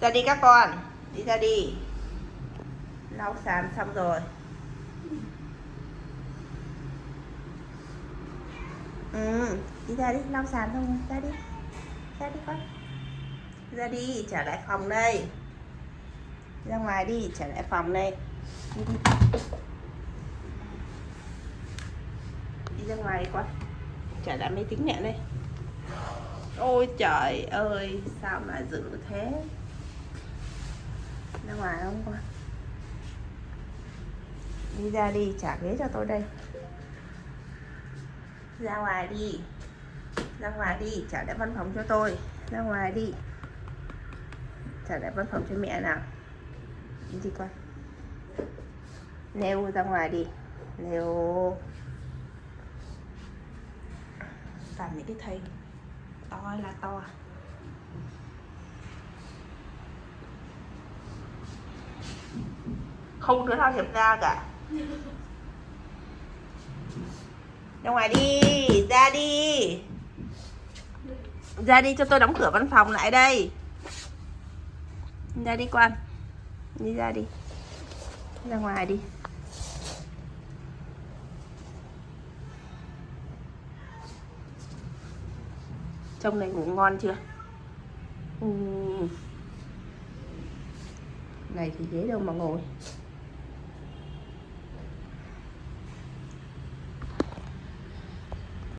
ra đi các con. Đi ra đi. Lau sàn xong rồi. Ừ đi ra đi, lau sàn xong rồi. Ra đi. Ra đi con. Ra đi, trở lại phòng đây. Ra ngoài đi, trở lại phòng đây. Đi đi. Đi ra ngoài đi con. Trở lại máy tính mẹ đây. Ôi trời ơi, sao mà dữ thế? Ra ngoài không con? Đi ra đi, trả ghế cho tôi đây. Ra ngoài đi. Ra ngoài đi, trả lại văn phòng cho tôi. Ra ngoài đi. Trả lại văn phòng cho mẹ nào. Đi đi con. Nêu ra ngoài đi. Nêu làm những cái thây to là to. Không đứa nào hiệp ra cả. Ra ngoài đi, ra đi. Ra đi cho tôi đóng cửa văn phòng lại đây. Ra đi quan, đi ra đi. Ra ngoài đi. Trong này ngủ ngon chưa? Ừ. này thì ghế đâu mà ngồi.